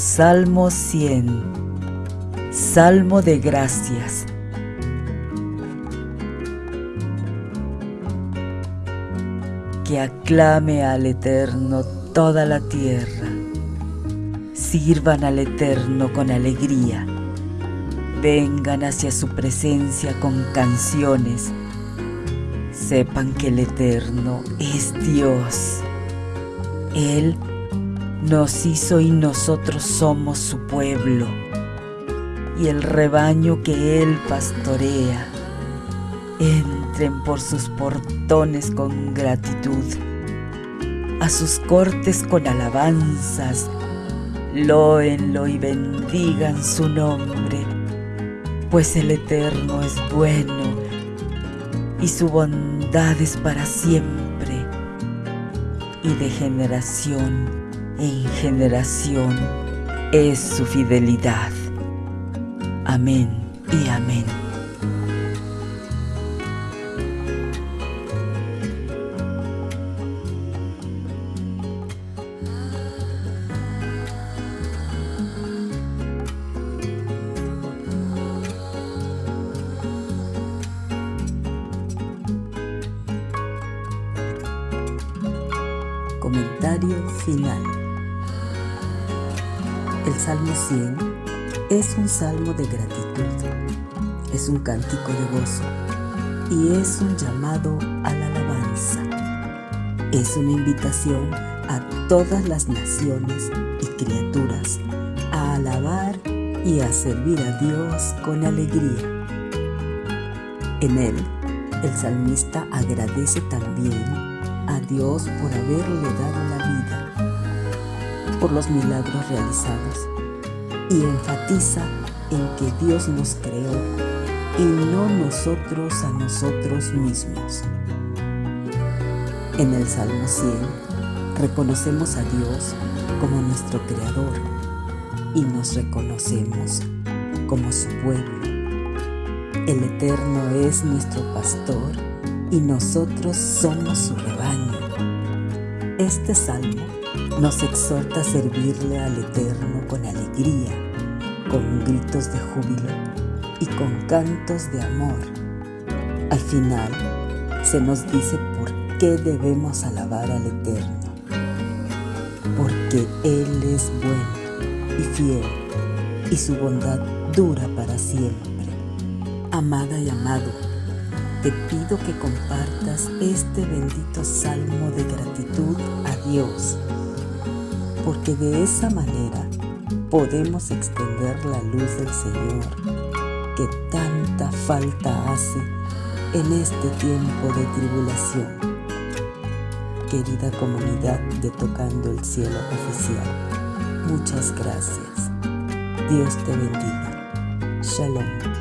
Salmo 100 Salmo de gracias. Que aclame al Eterno toda la tierra. Sirvan al Eterno con alegría. Vengan hacia su presencia con canciones. Sepan que el Eterno es Dios. Él nos hizo y nosotros somos su pueblo y el rebaño que Él pastorea. Entren por sus portones con gratitud, a sus cortes con alabanzas, loenlo y bendigan su nombre, pues el Eterno es bueno y su bondad es para siempre y de generación en generación es su fidelidad. Amén y amén. Comentario final. El Salmo 100 es un salmo de gratitud, es un cántico de gozo y es un llamado a la alabanza. Es una invitación a todas las naciones y criaturas a alabar y a servir a Dios con alegría. En él, el salmista agradece también a Dios por haberle dado la vida por los milagros realizados y enfatiza en que Dios nos creó y no nosotros a nosotros mismos. En el Salmo 100 reconocemos a Dios como nuestro Creador y nos reconocemos como su pueblo. El Eterno es nuestro pastor y nosotros somos su rebaño. Este salmo nos exhorta a servirle al Eterno con alegría, con gritos de júbilo y con cantos de amor. Al final, se nos dice por qué debemos alabar al Eterno. Porque Él es bueno y fiel, y su bondad dura para siempre. Amada y amado, te pido que compartas este bendito salmo de gratitud a Dios porque de esa manera podemos extender la luz del Señor que tanta falta hace en este tiempo de tribulación. Querida comunidad de Tocando el Cielo Oficial, muchas gracias. Dios te bendiga. Shalom.